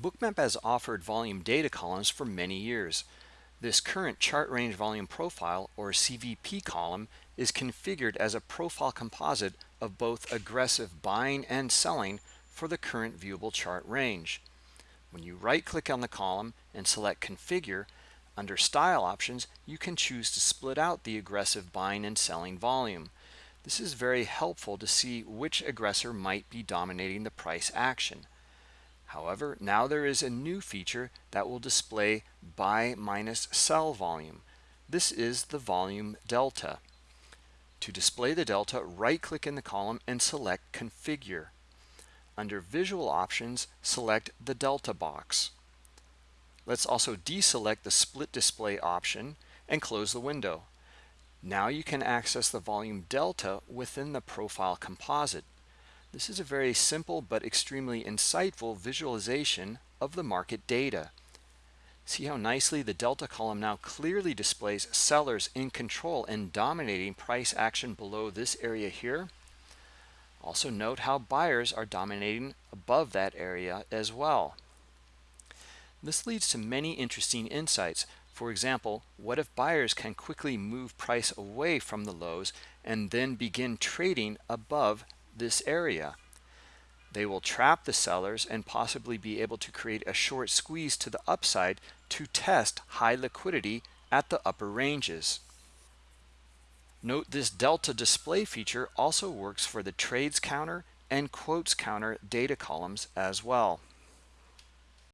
Bookmap has offered volume data columns for many years. This current chart range volume profile or CVP column is configured as a profile composite of both aggressive buying and selling for the current viewable chart range. When you right click on the column and select configure, under style options, you can choose to split out the aggressive buying and selling volume. This is very helpful to see which aggressor might be dominating the price action. However, now there is a new feature that will display buy minus sell volume. This is the volume delta. To display the delta, right-click in the column and select Configure. Under Visual Options, select the Delta box. Let's also deselect the Split Display option and close the window. Now you can access the volume delta within the profile composite. This is a very simple but extremely insightful visualization of the market data. See how nicely the delta column now clearly displays sellers in control and dominating price action below this area here. Also note how buyers are dominating above that area as well. This leads to many interesting insights. For example, what if buyers can quickly move price away from the lows and then begin trading above this area. They will trap the sellers and possibly be able to create a short squeeze to the upside to test high liquidity at the upper ranges. Note this delta display feature also works for the trades counter and quotes counter data columns as well.